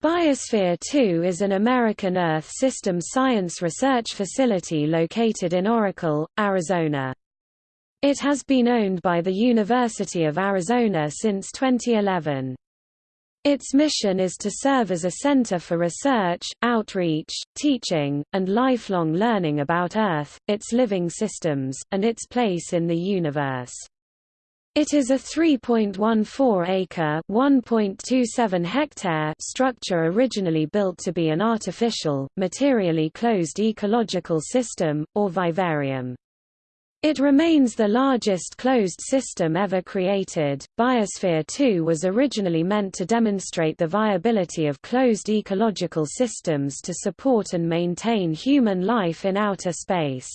Biosphere 2 is an American Earth System Science Research Facility located in Oracle, Arizona. It has been owned by the University of Arizona since 2011. Its mission is to serve as a center for research, outreach, teaching, and lifelong learning about Earth, its living systems, and its place in the universe. It is a 3.14-acre (1.27 hectare) structure originally built to be an artificial, materially closed ecological system, or vivarium. It remains the largest closed system ever created. Biosphere 2 was originally meant to demonstrate the viability of closed ecological systems to support and maintain human life in outer space.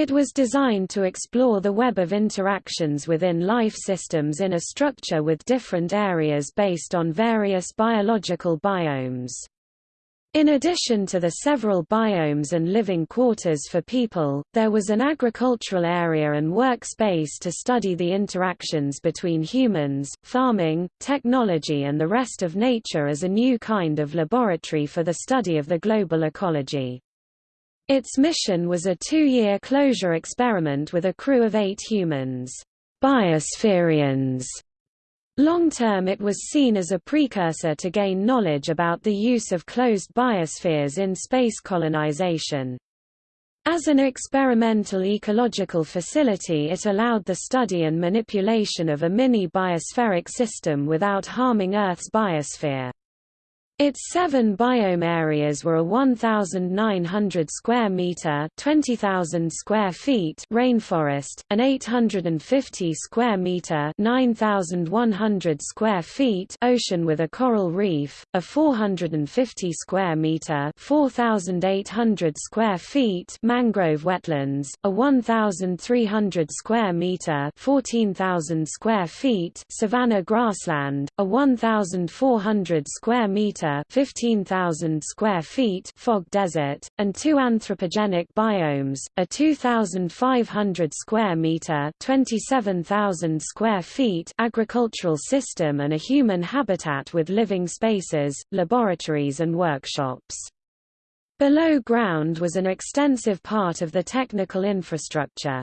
It was designed to explore the web of interactions within life systems in a structure with different areas based on various biological biomes. In addition to the several biomes and living quarters for people, there was an agricultural area and workspace to study the interactions between humans, farming, technology and the rest of nature as a new kind of laboratory for the study of the global ecology. Its mission was a two-year closure experiment with a crew of eight humans, biospherians. Long-term it was seen as a precursor to gain knowledge about the use of closed biospheres in space colonization. As an experimental ecological facility it allowed the study and manipulation of a mini-biospheric system without harming Earth's biosphere. Its seven biome areas were a 1,900 square meter (20,000 square feet) rainforest, an 850 square meter (9,100 square feet) ocean with a coral reef, a 450 square meter (4,800 square feet) mangrove wetlands, a 1,300 square meter (14,000 square feet) savanna grassland, a 1,400 square meter 15,000 square feet fog desert, and two anthropogenic biomes, a 2,500 square meter 27,000 square feet agricultural system and a human habitat with living spaces, laboratories and workshops. Below ground was an extensive part of the technical infrastructure.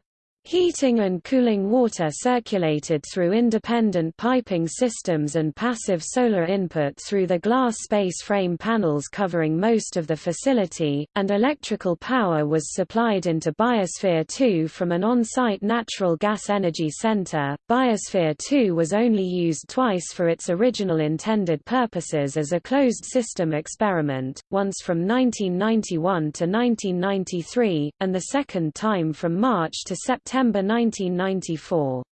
Heating and cooling water circulated through independent piping systems and passive solar input through the glass space frame panels covering most of the facility, and electrical power was supplied into Biosphere 2 from an on-site natural gas energy center. Biosphere 2 was only used twice for its original intended purposes as a closed system experiment, once from 1991 to 1993, and the second time from March to September September 1994.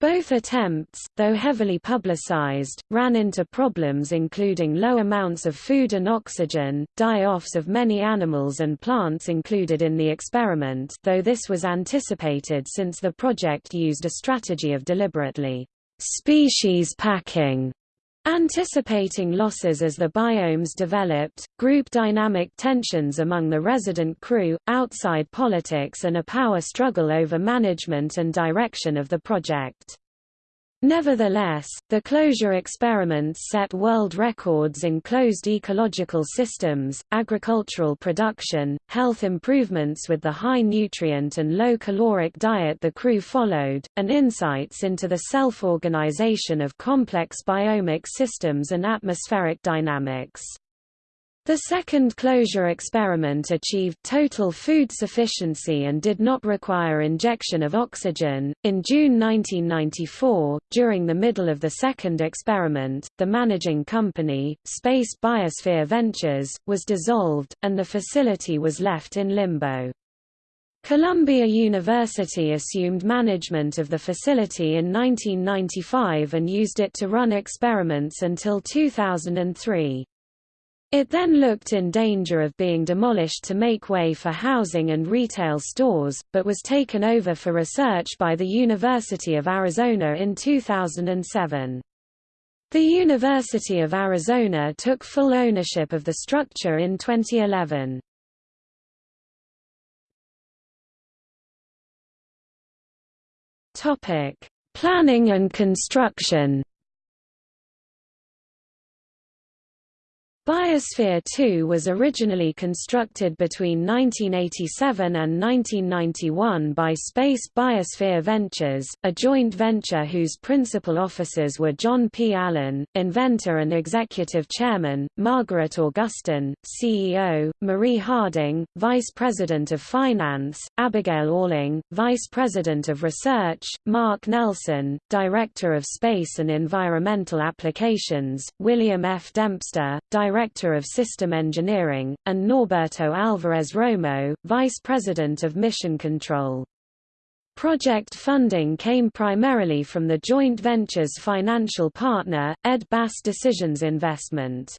Both attempts, though heavily publicized, ran into problems including low amounts of food and oxygen, die-offs of many animals and plants included in the experiment though this was anticipated since the project used a strategy of deliberately species packing Anticipating losses as the biomes developed, group dynamic tensions among the resident crew, outside politics and a power struggle over management and direction of the project. Nevertheless, the closure experiments set world records in closed ecological systems, agricultural production, health improvements with the high nutrient and low caloric diet the crew followed, and insights into the self-organization of complex biomic systems and atmospheric dynamics. The second closure experiment achieved total food sufficiency and did not require injection of oxygen. In June 1994, during the middle of the second experiment, the managing company, Space Biosphere Ventures, was dissolved, and the facility was left in limbo. Columbia University assumed management of the facility in 1995 and used it to run experiments until 2003. It then looked in danger of being demolished to make way for housing and retail stores, but was taken over for research by the University of Arizona in 2007. The University of Arizona took full ownership of the structure in 2011. Planning and construction Biosphere 2 was originally constructed between 1987 and 1991 by Space Biosphere Ventures, a joint venture whose principal officers were John P. Allen, inventor and executive chairman, Margaret Augustine, CEO, Marie Harding, vice president of finance, Abigail Alling, vice president of research, Mark Nelson, director of space and environmental applications, William F. Dempster, director Director of System Engineering, and Norberto Alvarez Romo, Vice President of Mission Control. Project funding came primarily from the joint venture's financial partner, Ed Bass Decisions Investment.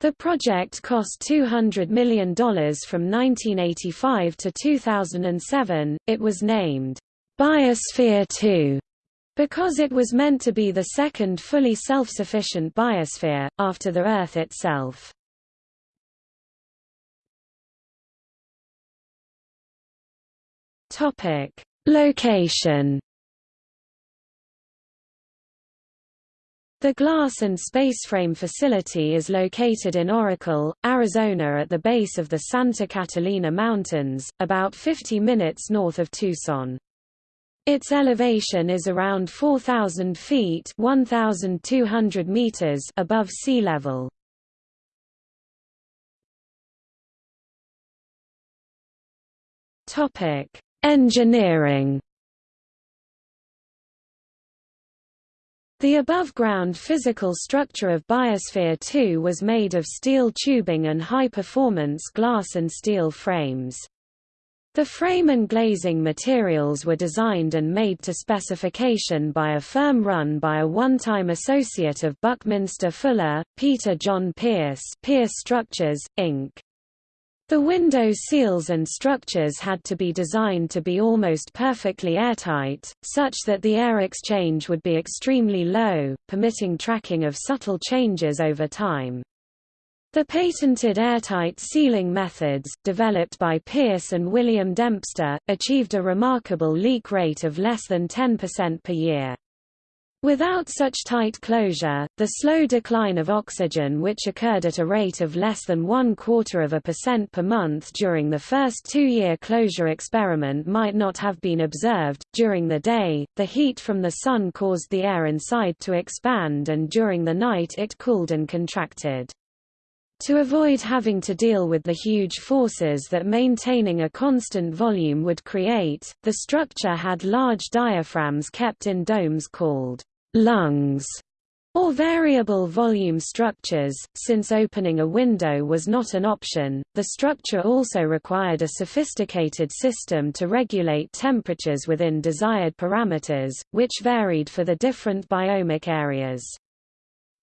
The project cost $200 million from 1985 to 2007. It was named Biosphere 2 because it was meant to be the second fully self-sufficient biosphere, after the Earth itself. Location The Glass and Spaceframe facility is located in Oracle, Arizona at the base of the Santa Catalina Mountains, about 50 minutes north of Tucson. Its elevation is around 4,000 feet 1,200 meters above sea level. Engineering The above-ground physical structure of Biosphere 2 was made of steel tubing and high-performance glass and steel frames. The frame and glazing materials were designed and made to specification by a firm run by a one-time associate of Buckminster Fuller, Peter Jon Pearce Pearce Structures, Inc. The window seals and structures had to be designed to be almost perfectly airtight, such that the air exchange would be extremely low, permitting tracking of subtle changes over time. The patented airtight sealing methods, developed by Pearce and William Dempster, achieved a remarkable leak rate of less than 10% per year. Without such tight closure, the slow decline of oxygen which occurred at a rate of less than one quarter of a percent per month during the first two-year closure experiment might not have been observed. During the day, the heat from the sun caused the air inside to expand and during the night it cooled and contracted. To avoid having to deal with the huge forces that maintaining a constant volume would create, the structure had large diaphragms kept in domes called lungs or variable volume structures. Since opening a window was not an option, the structure also required a sophisticated system to regulate temperatures within desired parameters, which varied for the different biomic areas.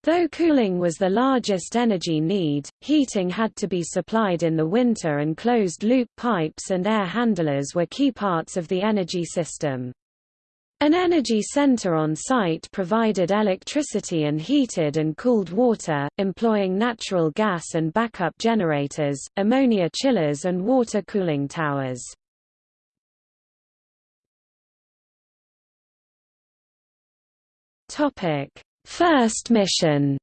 Though cooling was the largest energy need, heating had to be supplied in the winter and closed-loop pipes and air handlers were key parts of the energy system. An energy center on site provided electricity and heated and cooled water, employing natural gas and backup generators, ammonia chillers and water cooling towers. Topic: First mission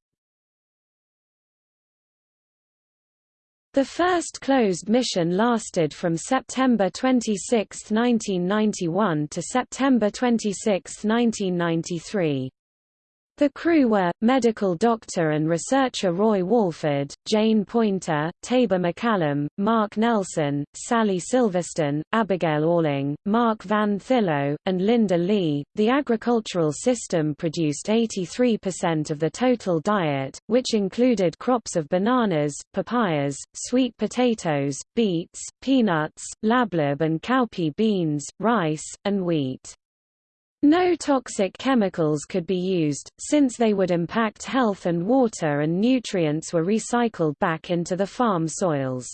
The first closed mission lasted from September 26, 1991 to September 26, 1993. The crew were, medical doctor and researcher Roy Walford, Jane Poynter, Taber MacCallum, Mark Nelson, Sally Silverstone, Abigail Alling, Mark Van Thillo, and Linda Leigh. The agricultural system produced 83% of the total diet, which included crops of bananas, papayas, sweet potatoes, beets, peanuts, lablab and cowpea beans, rice, and wheat. No toxic chemicals could be used, since they would impact health and water and nutrients were recycled back into the farm soils.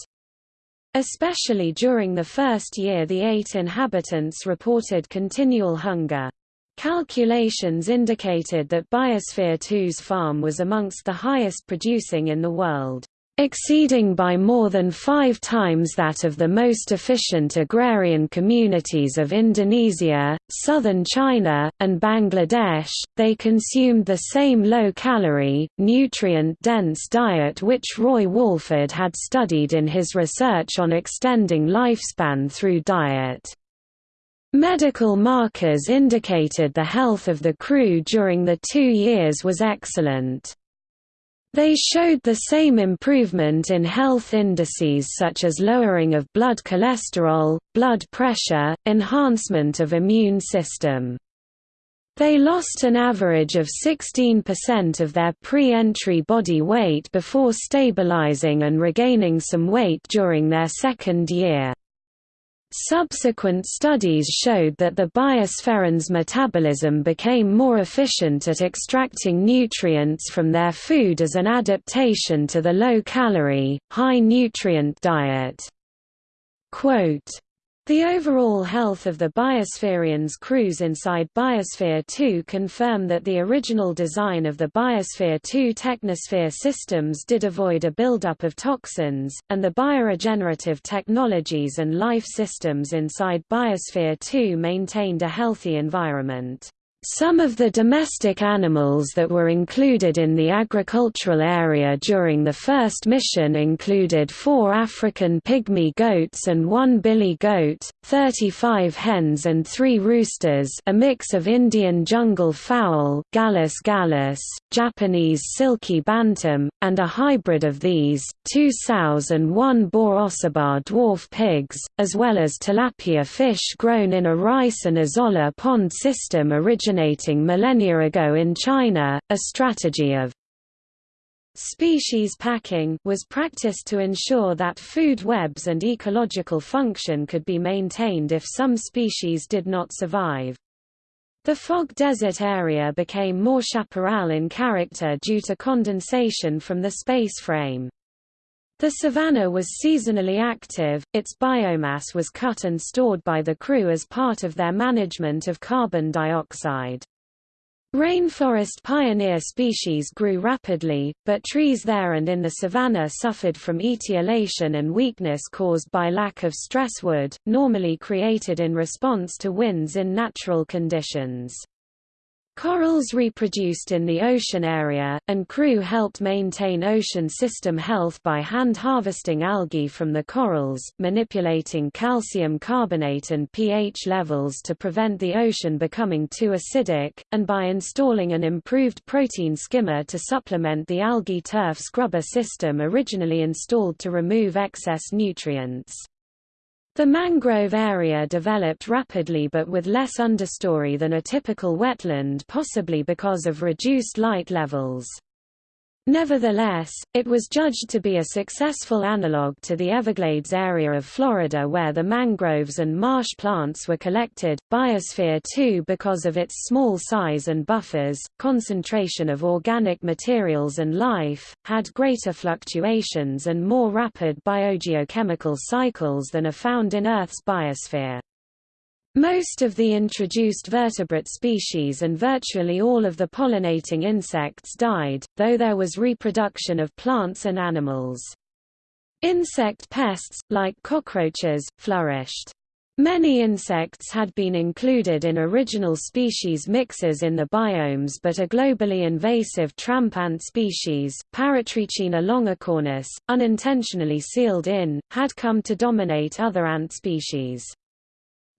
Especially during the first year the eight inhabitants reported continual hunger. Calculations indicated that Biosphere 2's farm was amongst the highest producing in the world. Exceeding by more than five times that of the most efficient agrarian communities of Indonesia, southern China, and Bangladesh. They consumed the same low calorie, nutrient dense diet which Roy Walford had studied in his research on extending lifespan through diet. Medical markers indicated the health of the crew during the two years was excellent. They showed the same improvement in health indices such as lowering of blood cholesterol, blood pressure, enhancement of immune system. They lost an average of 16% of their pre-entry body weight before stabilizing and regaining some weight during their second year. Subsequent studies showed that the biospherian's metabolism became more efficient at extracting nutrients from their food as an adaptation to the low-calorie, high-nutrient diet. Quote, the overall health of the Biospherians crews inside Biosphere 2 confirm that the original design of the Biosphere 2 technosphere systems did avoid a buildup of toxins, and the bioregenerative technologies and life systems inside Biosphere 2 maintained a healthy environment. Some of the domestic animals that were included in the agricultural area during the first mission included four African pygmy goats and one billy goat, 35 hens and three roosters a mix of Indian jungle fowl Gallus gallus, Japanese silky bantam, and a hybrid of these, two sows and one boar dwarf pigs, as well as tilapia fish grown in a rice and azolla pond system originating originating millennia ago in China, a strategy of species packing was practiced to ensure that food webs and ecological function could be maintained if some species did not survive. The fog desert area became more chaparral in character due to condensation from the space frame. The savanna was seasonally active, its biomass was cut and stored by the crew as part of their management of carbon dioxide. Rainforest pioneer species grew rapidly, but trees there and in the savanna suffered from etiolation and weakness caused by lack of stress wood, normally created in response to winds in natural conditions. Corals reproduced in the ocean area, and crew helped maintain ocean system health by hand harvesting algae from the corals, manipulating calcium carbonate and pH levels to prevent the ocean becoming too acidic, and by installing an improved protein skimmer to supplement the algae turf scrubber system originally installed to remove excess nutrients. The mangrove area developed rapidly but with less understory than a typical wetland possibly because of reduced light levels. Nevertheless, it was judged to be a successful analogue to the Everglades area of Florida where the mangroves and marsh plants were collected. Biosphere 2 because of its small size and buffers, concentration of organic materials and life, had greater fluctuations and more rapid biogeochemical cycles than are found in Earth's biosphere. Most of the introduced vertebrate species and virtually all of the pollinating insects died, though there was reproduction of plants and animals. Insect pests, like cockroaches, flourished. Many insects had been included in original species mixes in the biomes but a globally invasive tramp ant species, Paratrechina longicornis, unintentionally sealed in, had come to dominate other ant species.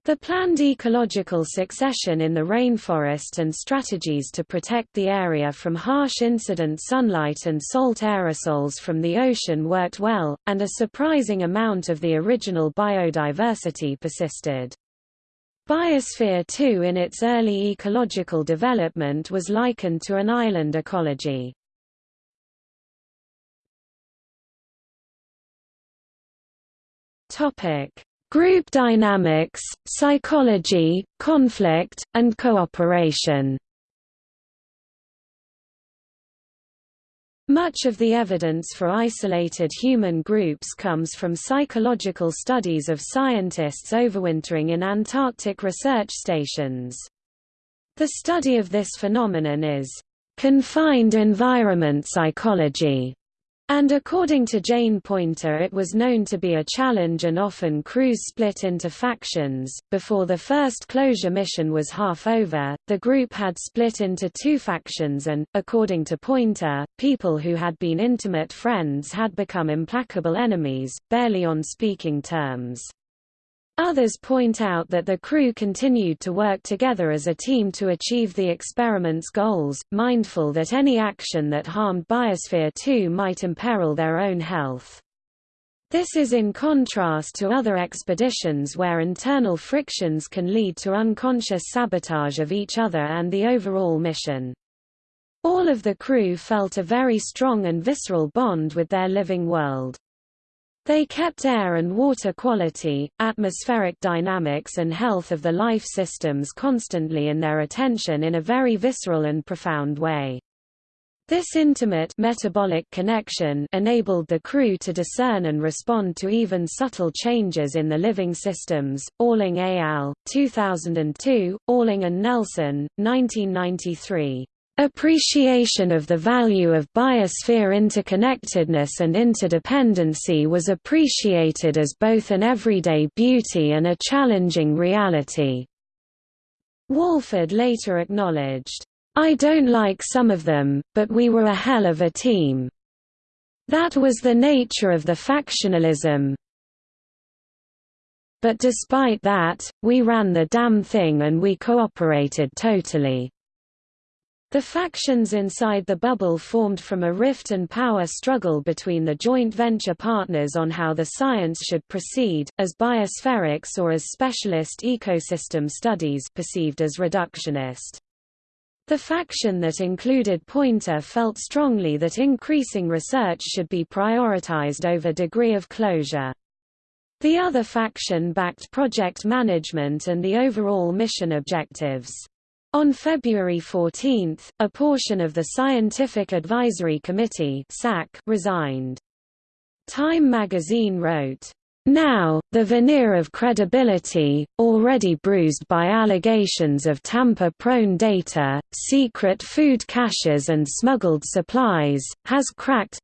The planned ecological succession in the rainforest and strategies to protect the area from harsh incident sunlight and salt aerosols from the ocean worked well, and a surprising amount of the original biodiversity persisted. Biosphere 2 in its early ecological development was likened to an island ecology. Topic Group dynamics, psychology, conflict, and cooperation Much of the evidence for isolated human groups comes from psychological studies of scientists overwintering in Antarctic research stations. The study of this phenomenon is confined environment psychology, And according to Jane Poynter, it was known to be a challenge and often crews split into factions. Before the first closure mission was half over, the group had split into two factions, and, according to Poynter, people who had been intimate friends had become implacable enemies, barely on speaking terms. Others point out that the crew continued to work together as a team to achieve the experiment's goals, mindful that any action that harmed Biosphere 2 might imperil their own health. This is in contrast to other expeditions where internal frictions can lead to unconscious sabotage of each other and the overall mission. All of the crew felt a very strong and visceral bond with their living world. They kept air and water quality, atmospheric dynamics and health of the life systems constantly in their attention in a very visceral and profound way. This intimate metabolic connection enabled the crew to discern and respond to even subtle changes in the living systems. Alling al. 2002, Alling and Nelson, 1993. Appreciation of the value of biosphere interconnectedness and interdependency was appreciated as both an everyday beauty and a challenging reality. Walford later acknowledged, I don't like some of them, but we were a hell of a team. That was the nature of the factionalism. But despite that, we ran the damn thing and we cooperated totally. The factions inside the bubble formed from a rift and power struggle between the joint venture partners on how the science should proceed, as biospherics or as specialist ecosystem studies perceived as reductionist. The faction that included Poynter felt strongly that increasing research should be prioritized over degree of closure. The other faction backed project management and the overall mission objectives. On February 14, a portion of the Scientific Advisory Committee resigned. Time magazine wrote, now, the veneer of credibility, already bruised by allegations of tamper-prone data, secret food caches and smuggled supplies, has cracked,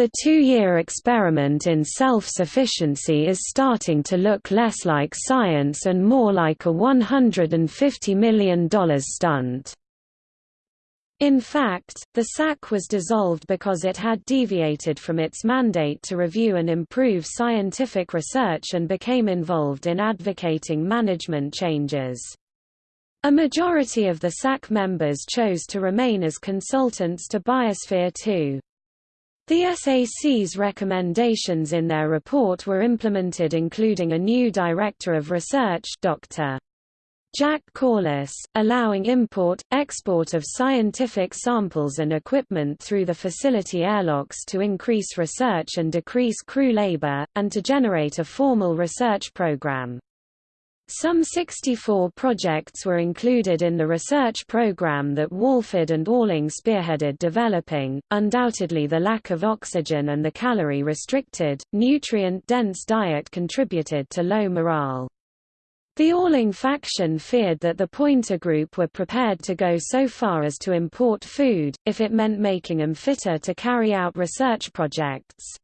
the two-year experiment in self-sufficiency is starting to look less like science and more like a $150 million stunt. In fact, the SAC was dissolved because it had deviated from its mandate to review and improve scientific research and became involved in advocating management changes. A majority of the SAC members chose to remain as consultants to Biosphere 2. The SAC's recommendations in their report were implemented including a new Director of Research Dr. Jack Corliss, allowing import, export of scientific samples and equipment through the facility airlocks to increase research and decrease crew labor, and to generate a formal research program. Some 64 projects were included in the research program that Walford and Alling spearheaded developing. Undoubtedly, the lack of oxygen and the calorie restricted, nutrient dense diet contributed to low morale. The Alling faction feared that the Poynter group were prepared to go so far as to import food, if it meant making them fitter to carry out research projects.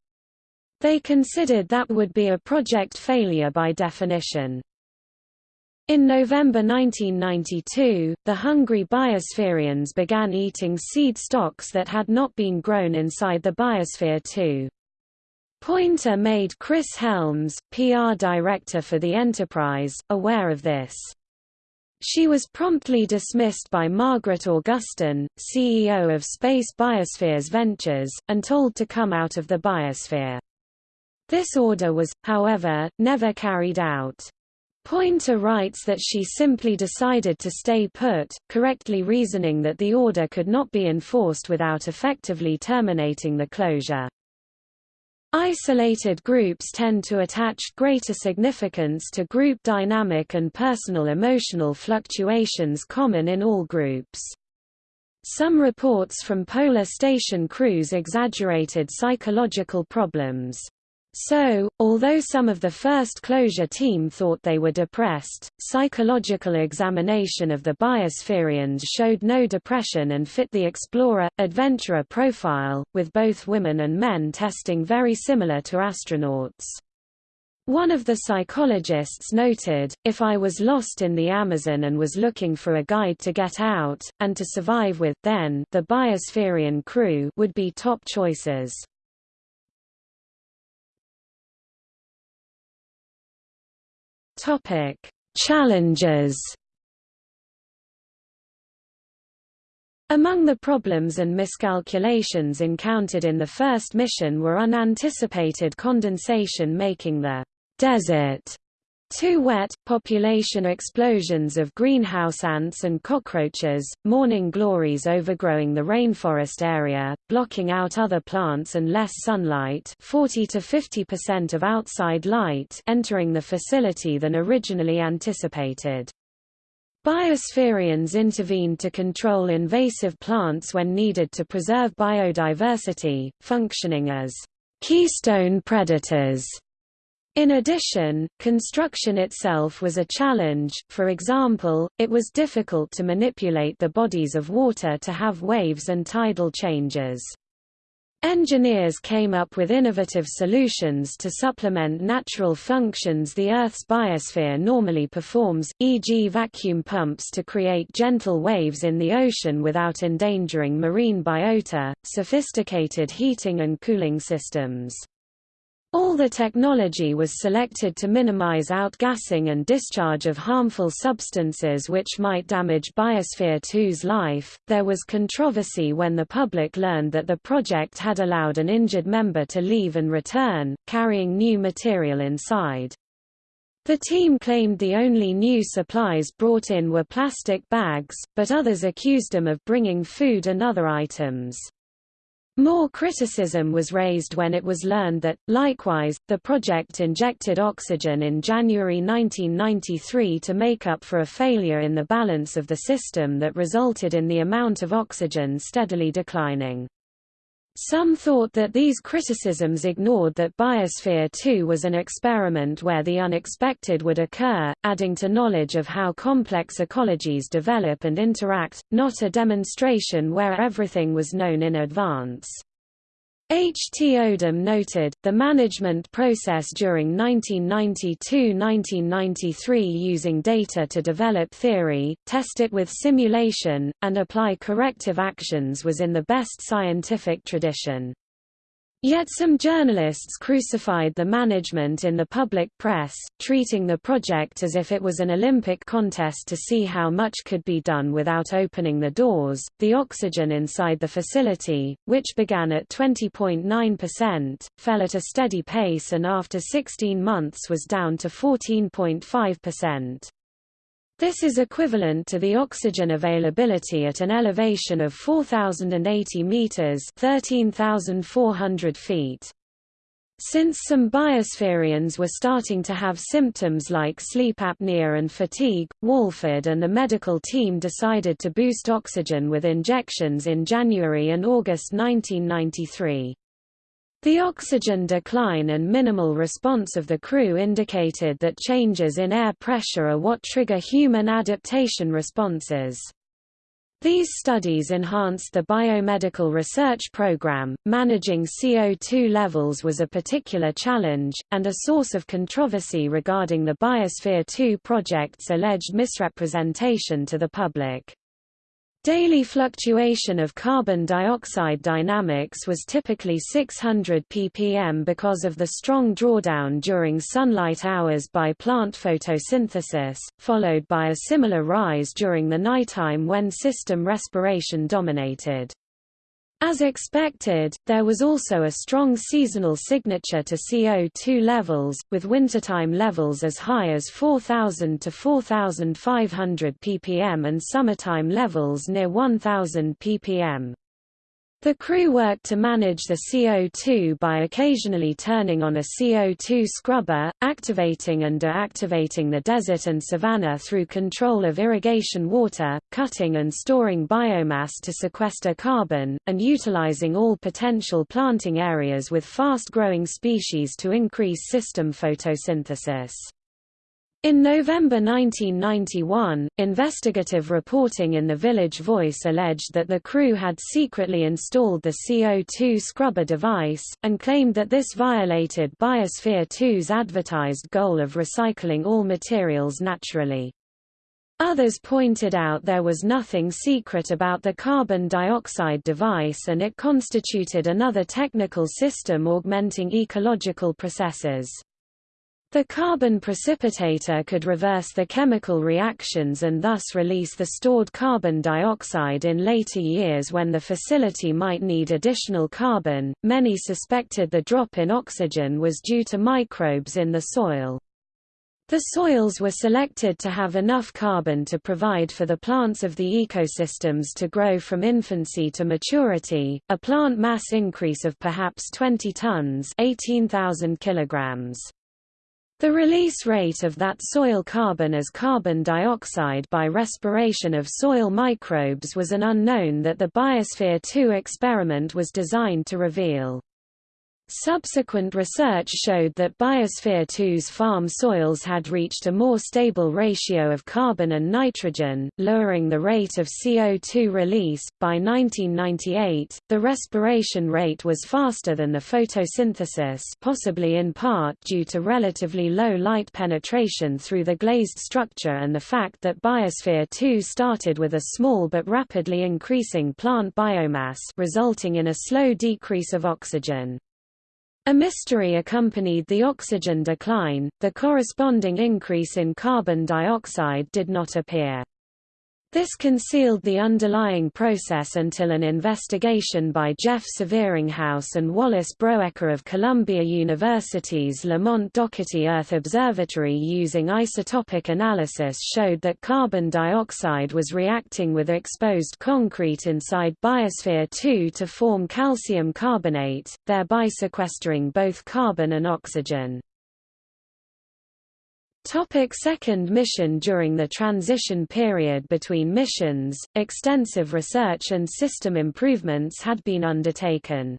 They considered that would be a project failure by definition. In November 1992, the hungry biospherians began eating seed stocks that had not been grown inside the biosphere too. Poynter made Chris Helms, PR director for the Enterprise, aware of this. She was promptly dismissed by Margaret Augustine, CEO of Space Biospheres Ventures, and told to come out of the biosphere. This order was, however, never carried out. Poynter writes that she simply decided to stay put, correctly reasoning that the order could not be enforced without effectively terminating the closure. Isolated groups tend to attach greater significance to group dynamic and personal emotional fluctuations common in all groups. Some reports from polar station crews exaggerated psychological problems. So, although some of the first closure team thought they were depressed, psychological examination of the biospherians showed no depression and fit the explorer-adventurer profile, with both women and men testing very similar to astronauts. One of the psychologists noted, if I was lost in the Amazon and was looking for a guide to get out, and to survive with, then the biospherian crew would be top choices. Topic: Challenges. Among the problems and miscalculations encountered in the first mission were unanticipated condensation making the desert too wet, population explosions of greenhouse ants and cockroaches, morning glories overgrowing the rainforest area, blocking out other plants and less sunlight 40 to 50% of outside light entering the facility than originally anticipated. Biospherians intervened to control invasive plants when needed to preserve biodiversity, functioning as keystone predators in addition, construction itself was a challenge, for example, it was difficult to manipulate the bodies of water to have waves and tidal changes. Engineers came up with innovative solutions to supplement natural functions the Earth's biosphere normally performs, e.g. vacuum pumps to create gentle waves in the ocean without endangering marine biota, sophisticated heating and cooling systems. All the technology was selected to minimize outgassing and discharge of harmful substances which might damage Biosphere 2's life. There was controversy when the public learned that the project had allowed an injured member to leave and return, carrying new material inside. The team claimed the only new supplies brought in were plastic bags, but others accused them of bringing food and other items. More criticism was raised when it was learned that, likewise, the project injected oxygen in January 1993 to make up for a failure in the balance of the system that resulted in the amount of oxygen steadily declining. Some thought that these criticisms ignored that Biosphere 2 was an experiment where the unexpected would occur, adding to knowledge of how complex ecologies develop and interact, not a demonstration where everything was known in advance. H. T. Odum noted, the management process during 1992–1993 using data to develop theory, test it with simulation, and apply corrective actions was in the best scientific tradition. Yet some journalists crucified the management in the public press, treating the project as if it was an Olympic contest to see how much could be done without opening the doors. The oxygen inside the facility, which began at 20.9%, fell at a steady pace and after 16 months was down to 14.5%. This is equivalent to the oxygen availability at an elevation of 4,080 meters (13,400 feet). Since some biospherians were starting to have symptoms like sleep apnea and fatigue, Walford and the medical team decided to boost oxygen with injections in January and August 1993. The oxygen decline and minimal response of the crew indicated that changes in air pressure are what trigger human adaptation responses. These studies enhanced the biomedical research program. Managing CO2 levels was a particular challenge, and a source of controversy regarding the Biosphere 2 project's alleged misrepresentation to the public. Daily fluctuation of carbon dioxide dynamics was typically 600 ppm because of the strong drawdown during sunlight hours by plant photosynthesis, followed by a similar rise during the nighttime when system respiration dominated. As expected, there was also a strong seasonal signature to CO2 levels, with wintertime levels as high as 4,000 to 4,500 ppm and summertime levels near 1,000 ppm. The crew worked to manage the CO2 by occasionally turning on a CO2 scrubber, activating and deactivating the desert and savanna through control of irrigation water, cutting and storing biomass to sequester carbon, and utilizing all potential planting areas with fast-growing species to increase system photosynthesis. In November 1991, investigative reporting in the Village Voice alleged that the crew had secretly installed the CO2 scrubber device, and claimed that this violated Biosphere 2's advertised goal of recycling all materials naturally. Others pointed out there was nothing secret about the carbon dioxide device and it constituted another technical system augmenting ecological processes. The carbon precipitator could reverse the chemical reactions and thus release the stored carbon dioxide in later years when the facility might need additional carbon. Many suspected the drop in oxygen was due to microbes in the soil. The soils were selected to have enough carbon to provide for the plants of the ecosystems to grow from infancy to maturity, a plant mass increase of perhaps 20 tons 18,000 kilograms. The release rate of that soil carbon as carbon dioxide by respiration of soil microbes was an unknown that the Biosphere 2 experiment was designed to reveal. Subsequent research showed that Biosphere 2's farm soils had reached a more stable ratio of carbon and nitrogen, lowering the rate of CO2 release. By 1998, the respiration rate was faster than the photosynthesis, possibly in part due to relatively low light penetration through the glazed structure and the fact that Biosphere 2 started with a small but rapidly increasing plant biomass, resulting in a slow decrease of oxygen. A mystery accompanied the oxygen decline, the corresponding increase in carbon dioxide did not appear. This concealed the underlying process until an investigation by Jeff Severinghaus and Wallace Broecker of Columbia University's Lamont Doherty Earth Observatory using isotopic analysis showed that carbon dioxide was reacting with exposed concrete inside Biosphere 2 to form calcium carbonate, thereby sequestering both carbon and oxygen. Topic second mission During the transition period between missions, extensive research and system improvements had been undertaken.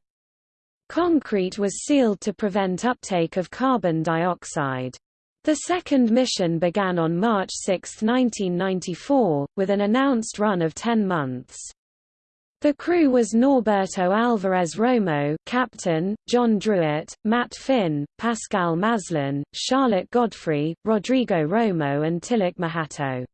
Concrete was sealed to prevent uptake of carbon dioxide. The second mission began on March 6, 1994, with an announced run of 10 months. The crew was Norberto Alvarez Romo captain, John Druitt, Matt Finn, Pascal Maslin, Charlotte Godfrey, Rodrigo Romo and Tilak Mahato.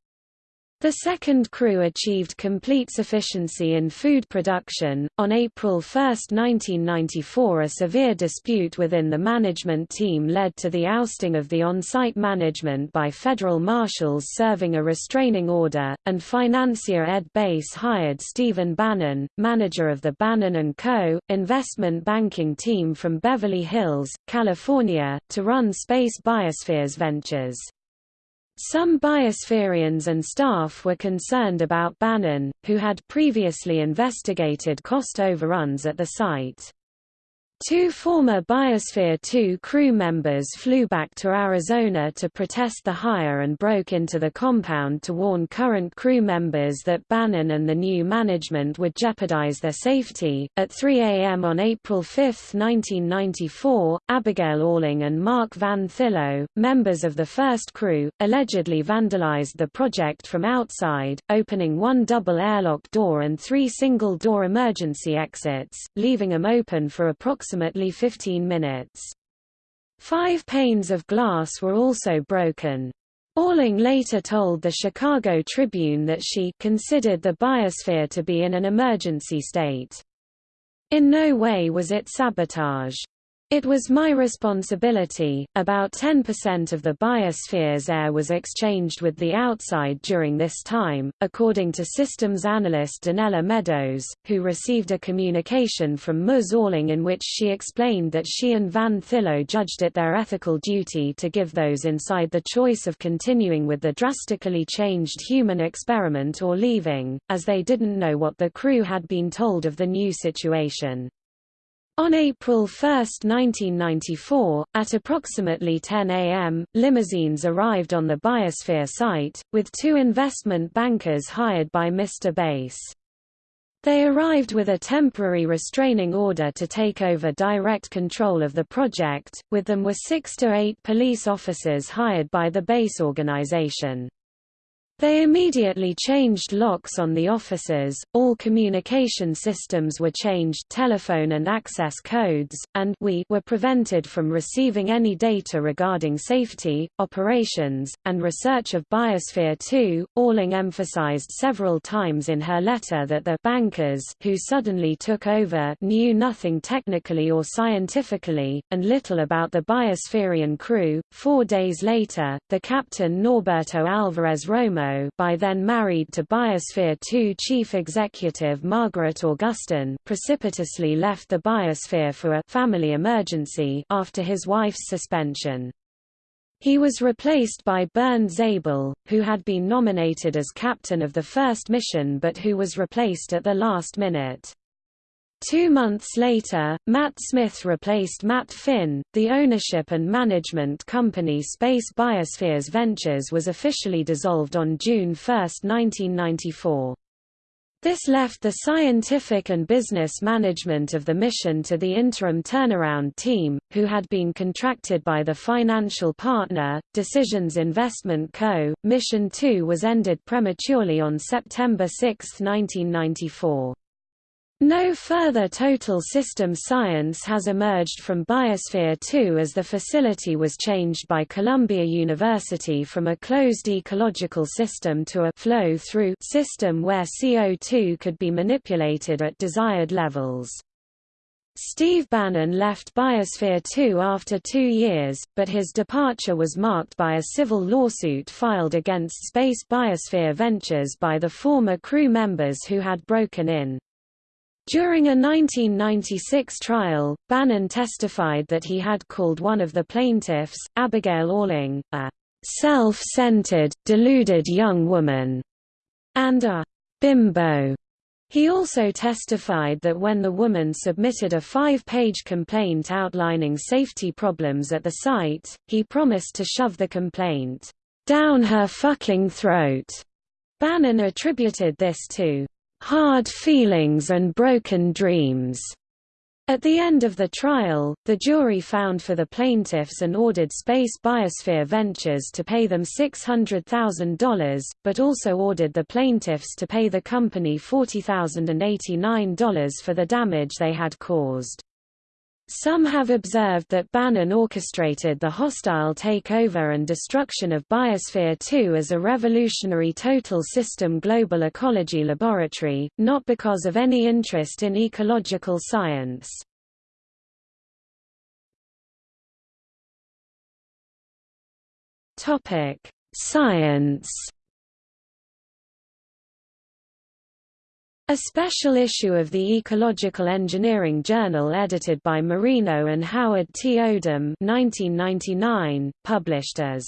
The second crew achieved complete sufficiency in food production. On April 1, 1994, a severe dispute within the management team led to the ousting of the on-site management by federal marshals serving a restraining order, and financier Ed Bass hired Stephen Bannon, manager of the Bannon & Co., investment banking team from Beverly Hills, California, to run Space Biospheres Ventures. Some biospherians and staff were concerned about Bannon, who had previously investigated cost overruns at the site. Two former Biosphere 2 crew members flew back to Arizona to protest the hire and broke into the compound to warn current crew members that Bannon and the new management would jeopardize their safety. At 3 a.m. on April 5, 1994, Abigail Alling and Mark Van Thillo, members of the first crew, allegedly vandalized the project from outside, opening one double airlock door and three single door emergency exits, leaving them open for approximately approximately 15 minutes. Five panes of glass were also broken. Alling later told the Chicago Tribune that she considered the biosphere to be in an emergency state. In no way was it sabotage. It was my responsibility. About 10% of the biosphere's air was exchanged with the outside during this time, according to systems analyst Donella Meadows, who received a communication from Ms. In which she explained that she and Van Thillo judged it their ethical duty to give those inside the choice of continuing with the drastically changed human experiment or leaving, as they didn't know what the crew had been told of the new situation. On April 1, 1994, at approximately 10 a.m., limousines arrived on the Biosphere site, with two investment bankers hired by Mr. Bass. They arrived with a temporary restraining order to take over direct control of the project, with them were six to eight police officers hired by the Bass organization. They immediately changed locks on the offices, all communication systems were changed telephone and access codes, and we were prevented from receiving any data regarding safety, operations, and research of Biosphere 2. Alling emphasized several times in her letter that the bankers who suddenly took over knew nothing technically or scientifically, and little about the Biospherian crew. Four days later, the captain Norberto Alvarez Romo by then married to Biosphere 2 chief executive Margaret Augustine precipitously left the Biosphere for a family emergency after his wife's suspension. He was replaced by Bernd Zabel, who had been nominated as captain of the first mission but who was replaced at the last minute. Two months later, Matt Smith replaced Matt Finn. The ownership and management company Space Biospheres Ventures was officially dissolved on June 1, 1994. This left the scientific and business management of the mission to the interim turnaround team, who had been contracted by the financial partner, Decisions Investment Co. Mission 2 was ended prematurely on September 6, 1994. No further total system science has emerged from Biosphere 2 as the facility was changed by Columbia University from a closed ecological system to a flow-through system where CO2 could be manipulated at desired levels. Steve Bannon left Biosphere 2 after two years, but his departure was marked by a civil lawsuit filed against Space Biosphere Ventures by the former crew members who had broken in. During a 1996 trial, Bannon testified that he had called one of the plaintiffs, Abigail Alling, a self-centered, deluded young woman, and a bimbo. He also testified that when the woman submitted a five-page complaint outlining safety problems at the site, he promised to shove the complaint down her fucking throat. Bannon attributed this to hard feelings and broken dreams. At the end of the trial, the jury found for the plaintiffs and ordered Space Biosphere Ventures to pay them $600,000, but also ordered the plaintiffs to pay the company $40,089 for the damage they had caused. Some have observed that Bannon orchestrated the hostile takeover and destruction of Biosphere 2 as a revolutionary total system global ecology laboratory, not because of any interest in ecological science. Science A special issue of the Ecological Engineering Journal edited by Marino and Howard T. Odum 1999, published as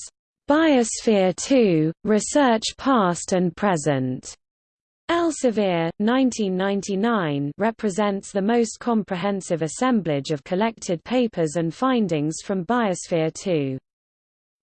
Biosphere 2, Research Past and Present. Elsevier, 1999 represents the most comprehensive assemblage of collected papers and findings from Biosphere 2.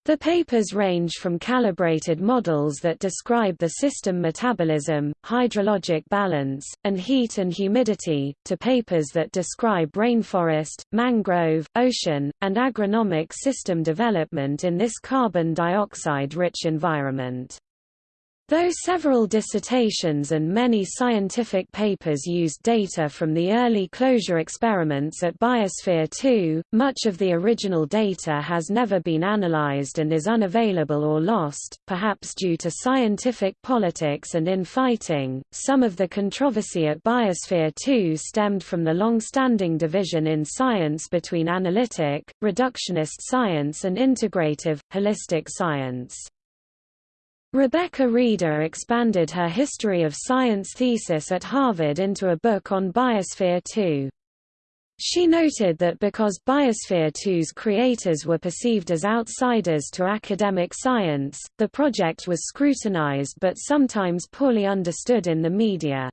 The papers range from calibrated models that describe the system metabolism, hydrologic balance, and heat and humidity, to papers that describe rainforest, mangrove, ocean, and agronomic system development in this carbon dioxide-rich environment. Though several dissertations and many scientific papers used data from the early closure experiments at Biosphere 2, much of the original data has never been analyzed and is unavailable or lost, perhaps due to scientific politics and infighting. Some of the controversy at Biosphere 2 stemmed from the long-standing division in science between analytic, reductionist science and integrative, holistic science. Rebecca Reider expanded her History of Science thesis at Harvard into a book on Biosphere 2. She noted that because Biosphere 2's creators were perceived as outsiders to academic science, the project was scrutinized but sometimes poorly understood in the media.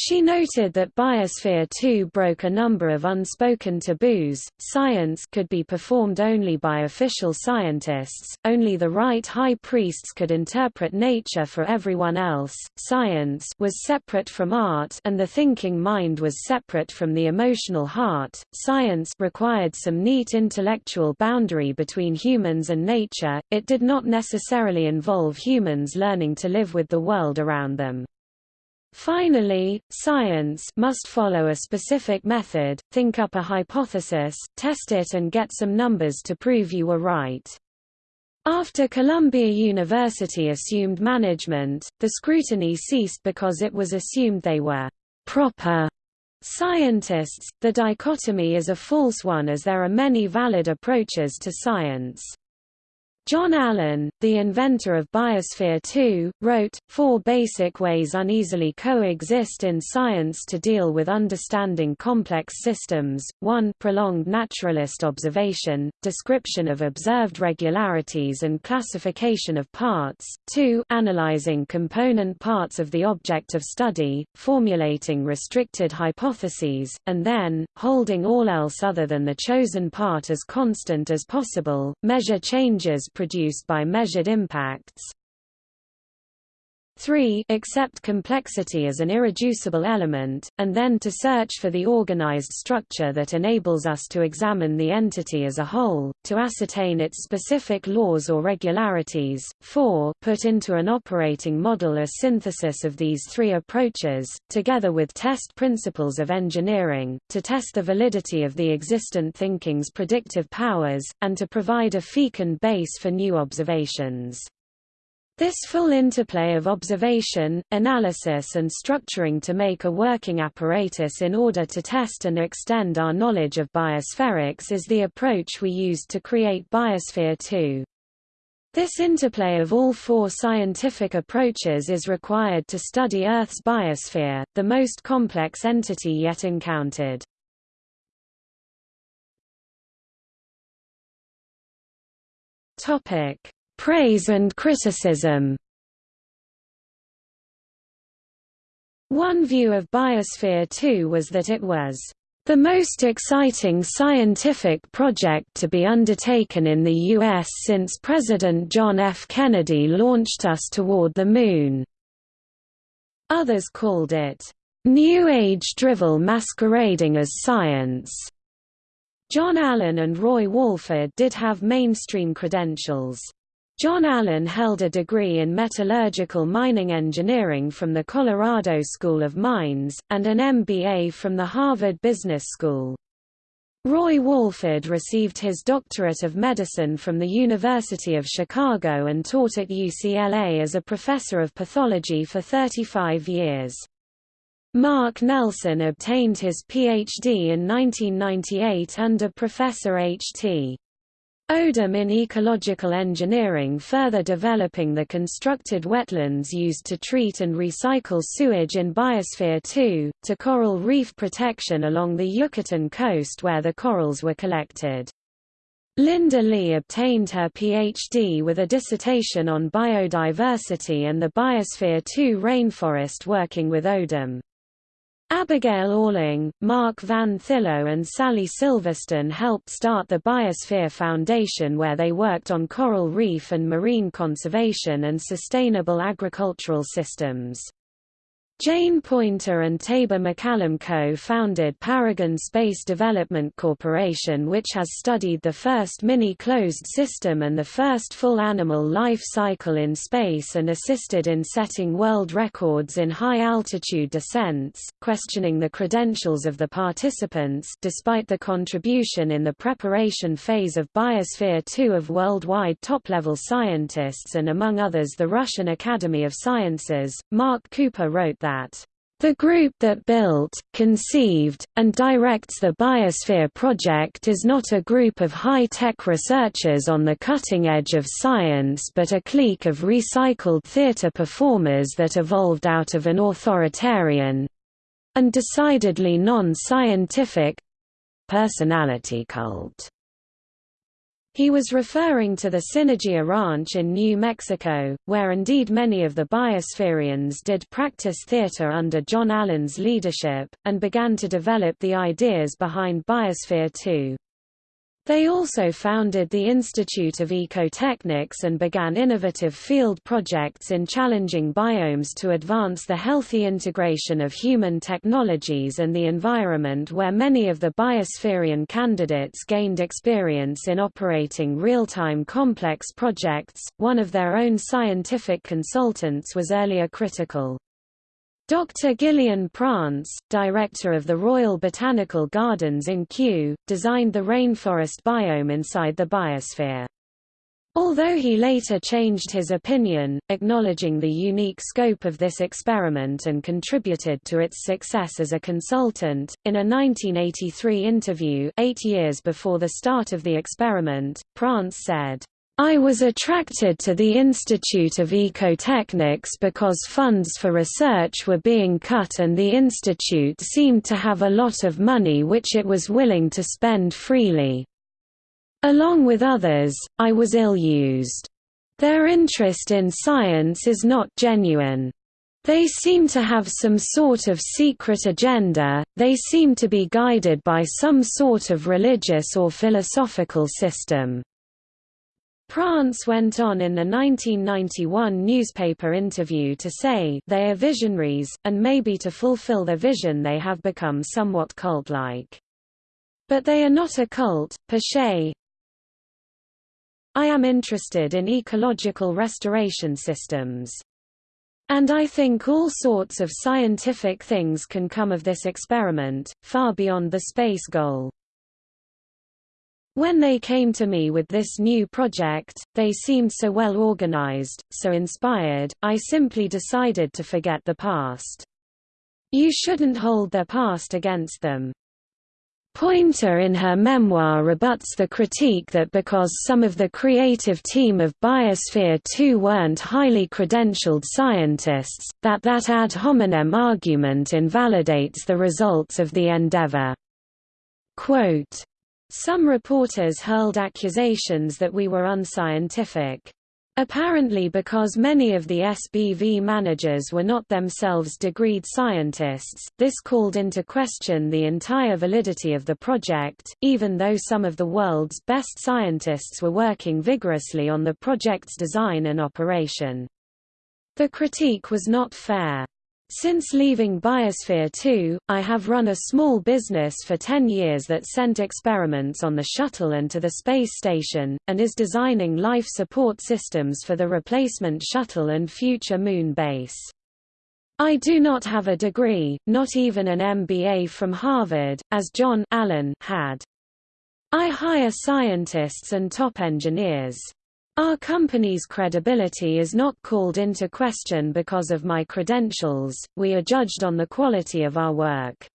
She noted that Biosphere 2 broke a number of unspoken taboos. Science could be performed only by official scientists, only the right high priests could interpret nature for everyone else. Science was separate from art and the thinking mind was separate from the emotional heart. Science required some neat intellectual boundary between humans and nature. It did not necessarily involve humans learning to live with the world around them. Finally, science must follow a specific method, think up a hypothesis, test it and get some numbers to prove you were right. After Columbia University assumed management, the scrutiny ceased because it was assumed they were proper scientists. The dichotomy is a false one as there are many valid approaches to science. John Allen, the inventor of Biosphere 2, wrote, Four basic ways uneasily coexist in science to deal with understanding complex systems, 1 prolonged naturalist observation, description of observed regularities and classification of parts, 2 analyzing component parts of the object of study, formulating restricted hypotheses, and then, holding all else other than the chosen part as constant as possible, measure changes produced by measured impacts. 3 accept complexity as an irreducible element, and then to search for the organized structure that enables us to examine the entity as a whole, to ascertain its specific laws or regularities. 4 put into an operating model a synthesis of these three approaches, together with test principles of engineering, to test the validity of the existent thinking's predictive powers, and to provide a fecund base for new observations. This full interplay of observation, analysis and structuring to make a working apparatus in order to test and extend our knowledge of biospherics is the approach we used to create Biosphere 2. This interplay of all four scientific approaches is required to study Earth's biosphere, the most complex entity yet encountered. Topic: Praise and criticism One view of Biosphere 2 was that it was the most exciting scientific project to be undertaken in the U.S. since President John F. Kennedy launched us toward the Moon. Others called it, "...new age drivel masquerading as science." John Allen and Roy Walford did have mainstream credentials. John Allen held a degree in metallurgical mining engineering from the Colorado School of Mines, and an MBA from the Harvard Business School. Roy Walford received his doctorate of medicine from the University of Chicago and taught at UCLA as a professor of pathology for 35 years. Mark Nelson obtained his Ph.D. in 1998 under Professor H.T. Odum in ecological engineering further developing the constructed wetlands used to treat and recycle sewage in Biosphere 2, to coral reef protection along the Yucatan coast where the corals were collected. Linda Leigh obtained her Ph.D. with a dissertation on biodiversity and the Biosphere 2 rainforest working with Odum. Abigail Alling, Mark Van Thillo and Sally Silverstone helped start the Biosphere Foundation where they worked on coral reef and marine conservation and sustainable agricultural systems. Jane Poynter and Taber MacCallum co-founded Paragon Space Development Corporation which has studied the first mini-closed system and the first full animal life cycle in space and assisted in setting world records in high-altitude descents, questioning the credentials of the participants despite the contribution in the preparation phase of Biosphere 2 of worldwide top-level scientists and among others the Russian Academy of Sciences. Marc Cooper wrote that that the group that built, conceived, and directs the Biosphere project is not a group of high-tech researchers on the cutting edge of science but a clique of recycled theater performers that evolved out of an authoritarian—and decidedly non-scientific—personality cult. He was referring to the Synergia Ranch in New Mexico, where indeed many of the Biospherians did practice theater under John Allen's leadership, and began to develop the ideas behind Biosphere 2. They also founded the Institute of Ecotechnics and began innovative field projects in challenging biomes to advance the healthy integration of human technologies and the environment where many of the biospherian candidates gained experience in operating real-time complex projects. One of their own scientific consultants was earlier critical. Dr. Ghillean Prance, director of the Royal Botanical Gardens in Kew, designed the rainforest biome inside the biosphere. Although he later changed his opinion, acknowledging the unique scope of this experiment and contributed to its success as a consultant, in a 1983 interview eight years before the start of the experiment, Prance said, I was attracted to the Institute of Ecotechnics because funds for research were being cut and the institute seemed to have a lot of money which it was willing to spend freely. Along with others, I was ill-used. Their interest in science is not genuine. They seem to have some sort of secret agenda, they seem to be guided by some sort of religious or philosophical system. Prance went on in the 1991 newspaper interview to say they are visionaries, and maybe to fulfill their vision they have become somewhat cult-like. But they are not a cult, se. I am interested in ecological restoration systems. And I think all sorts of scientific things can come of this experiment, far beyond the space goal. When they came to me with this new project, they seemed so well organized, so inspired, I simply decided to forget the past. You shouldn't hold their past against them. Poynter in her memoir rebuts the critique that because some of the creative team of Biosphere 2 weren't highly credentialed scientists, that that ad hominem argument invalidates the results of the endeavor. Quote, some reporters hurled accusations that we were unscientific. Apparently because many of the SBV managers were not themselves degreed scientists, this called into question the entire validity of the project, even though some of the world's best scientists were working vigorously on the project's design and operation. The critique was not fair. Since leaving Biosphere 2, I have run a small business for 10 years that sent experiments on the shuttle and to the space station, and is designing life support systems for the replacement shuttle and future moon base. I do not have a degree, not even an MBA from Harvard, as John Allen had. I hire scientists and top engineers. Our company's credibility is not called into question because of my credentials, we are judged on the quality of our work.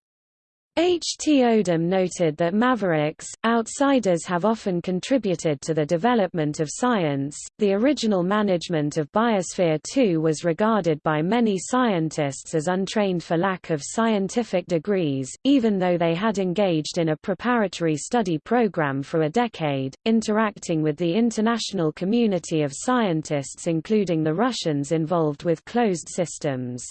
H. T. Odum noted that mavericks, outsiders have often contributed to the development of science. The original management of Biosphere 2 was regarded by many scientists as untrained for lack of scientific degrees, even though they had engaged in a preparatory study program for a decade, interacting with the international community of scientists including the Russians involved with closed systems.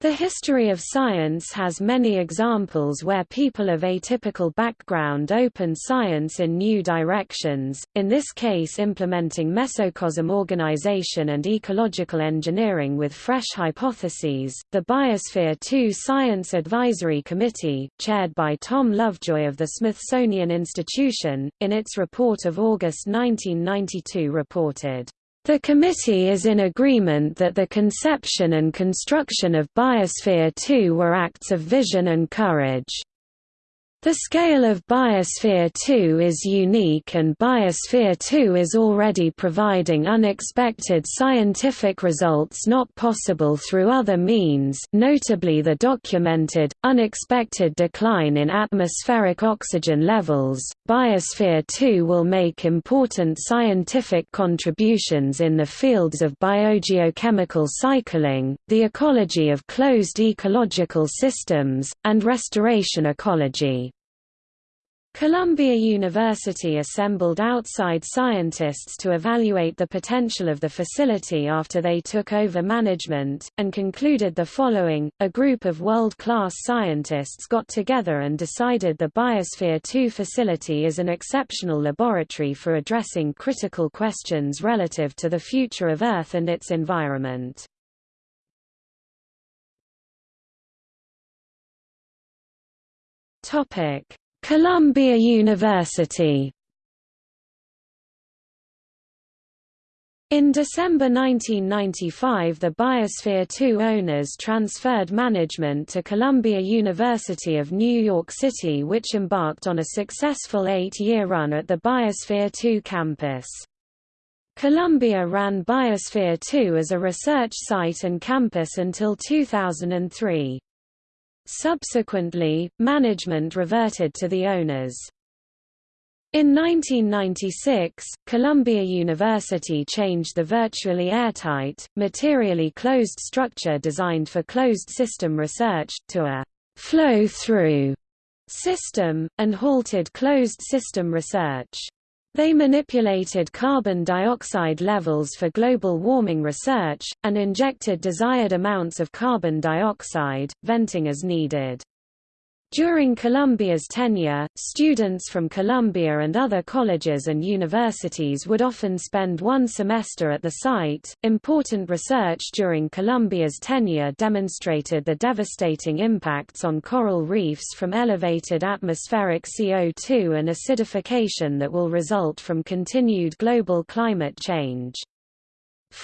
The history of science has many examples where people of atypical background open science in new directions, in this case implementing mesocosm organization and ecological engineering with fresh hypotheses. The Biosphere 2 Science Advisory Committee, chaired by Tom Lovejoy of the Smithsonian Institution, in its report of August 1992 reported the committee is in agreement that the conception and construction of Biosphere 2 were acts of vision and courage. The scale of Biosphere 2 is unique and Biosphere 2 is already providing unexpected scientific results not possible through other means notably the documented, unexpected decline in atmospheric oxygen levels. Biosphere 2 will make important scientific contributions in the fields of biogeochemical cycling, the ecology of closed ecological systems, and restoration ecology. Columbia University assembled outside scientists to evaluate the potential of the facility after they took over management, and concluded the following, a group of world-class scientists got together and decided the Biosphere 2 facility is an exceptional laboratory for addressing critical questions relative to the future of Earth and its environment. Topic Columbia University In December 1995 the Biosphere 2 owners transferred management to Columbia University of New York City which embarked on a successful eight-year run at the Biosphere 2 campus. Columbia ran Biosphere 2 as a research site and campus until 2003. Subsequently, management reverted to the owners. In 1996, Columbia University changed the virtually airtight, materially closed structure designed for closed system research, to a flow-through system, and halted closed system research. They manipulated carbon dioxide levels for global warming research, and injected desired amounts of carbon dioxide, venting as needed. During Columbia's tenure, students from Columbia and other colleges and universities would often spend one semester at the site. Important research during Columbia's tenure demonstrated the devastating impacts on coral reefs from elevated atmospheric CO2 and acidification that will result from continued global climate change.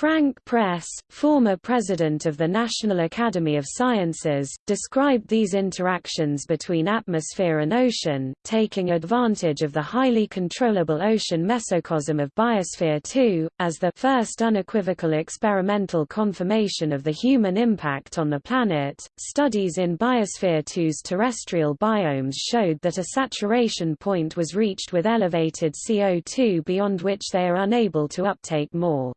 Frank Press, former president of the National Academy of Sciences, described these interactions between atmosphere and ocean, taking advantage of the highly controllable ocean mesocosm of Biosphere 2, as the first unequivocal experimental confirmation of the human impact on the planet. Studies in Biosphere 2's terrestrial biomes showed that a saturation point was reached with elevated CO2 beyond which they are unable to uptake more.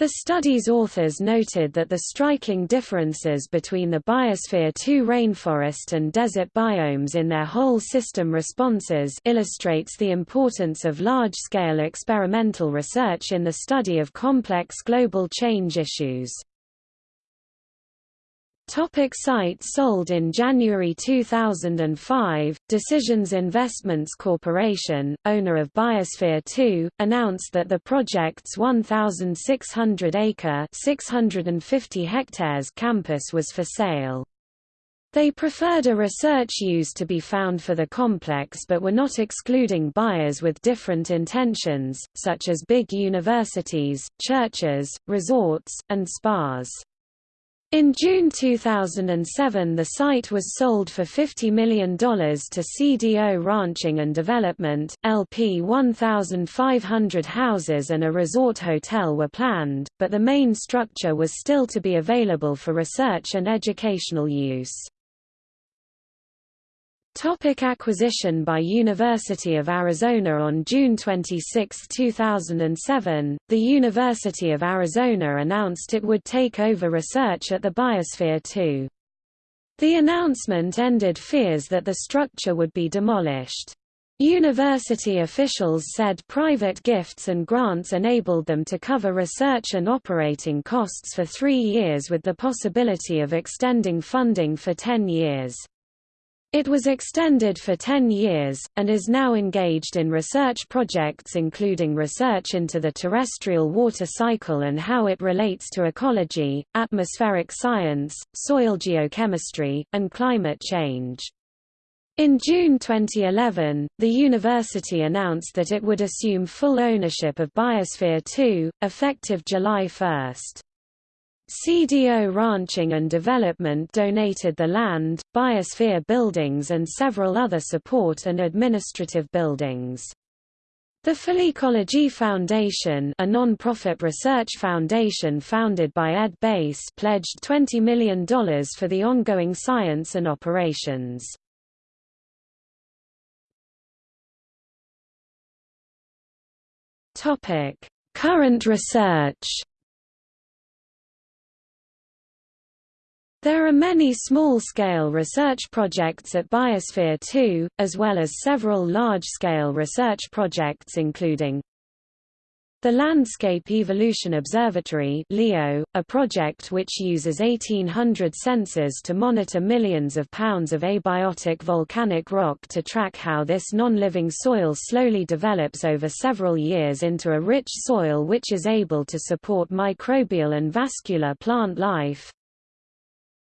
The study's authors noted that the striking differences between the Biosphere 2 rainforest and desert biomes in their whole system responses illustrates the importance of large-scale experimental research in the study of complex global change issues. Topic site sold In January 2005, Decisions Investments Corporation, owner of Biosphere 2, announced that the project's 1,600-acre 650 hectares campus was for sale. They preferred a research use to be found for the complex but were not excluding buyers with different intentions, such as big universities, churches, resorts, and spas. In June 2007 the site was sold for $50 million to CDO Ranching and Development, LP 1,500 houses and a resort hotel were planned, but the main structure was still to be available for research and educational use. Topic acquisition by University of Arizona On June 26, 2007, the University of Arizona announced it would take over research at the Biosphere 2. The announcement ended fears that the structure would be demolished. University officials said private gifts and grants enabled them to cover research and operating costs for three years with the possibility of extending funding for ten years. It was extended for 10 years, and is now engaged in research projects including research into the terrestrial water cycle and how it relates to ecology, atmospheric science, soil geochemistry, and climate change. In June 2011, the university announced that it would assume full ownership of Biosphere 2, effective July 1. CDO Ranching and Development donated the land, Biosphere buildings and several other support and administrative buildings. The Philecology Foundation a non-profit research foundation founded by Ed Bass pledged $20 million for the ongoing science and operations. Current research. There are many small-scale research projects at Biosphere 2, as well as several large-scale research projects including the Landscape Evolution Observatory LEO, a project which uses 1800 sensors to monitor millions of pounds of abiotic volcanic rock to track how this non-living soil slowly develops over several years into a rich soil which is able to support microbial and vascular plant life.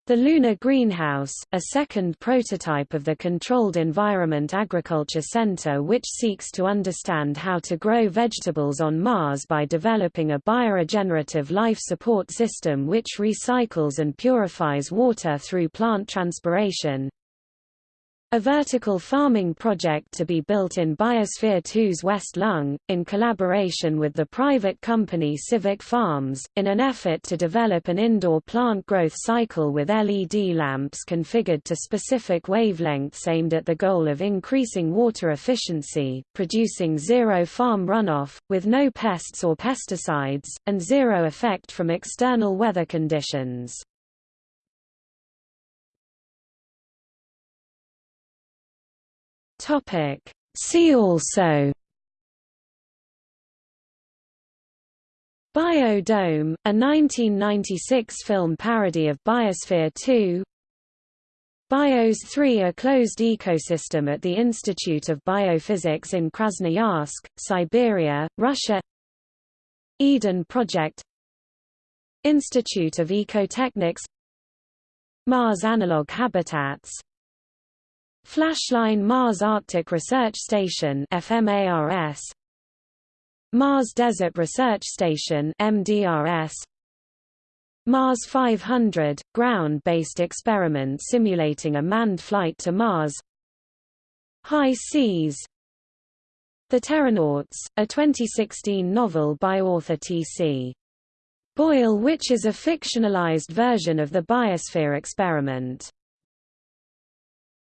The Lunar Greenhouse, a second prototype of the Controlled Environment Agriculture Center which seeks to understand how to grow vegetables on Mars by developing a bioregenerative life support system which recycles and purifies water through plant transpiration. A vertical farming project to be built in Biosphere 2's West Lung, in collaboration with the private company Civic Farms, in an effort to develop an indoor plant growth cycle with LED lamps configured to specific wavelengths aimed at the goal of increasing water efficiency, producing zero farm runoff, with no pests or pesticides, and zero effect from external weather conditions. Topic. See also. Biodome, a 1996 film parody of Biosphere 2 BIOS 3 a closed ecosystem at the Institute of Biophysics in Krasnoyarsk, Siberia, Russia. Eden Project. Institute of Ecotechnics. Mars Analog Habitats Flashline Mars Arctic Research Station FMARS Mars Desert Research Station MDRS Mars 500 ground-based experiment simulating a manned flight to Mars. High Seas. The Terranauts, a 2016 novel by author T.C. Boyle which is a fictionalized version of the biosphere experiment